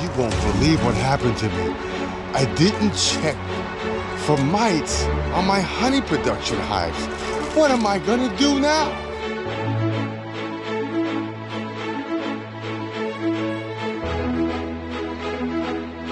You won't believe what happened to me. I didn't check for mites on my honey production hives. What am I gonna do now?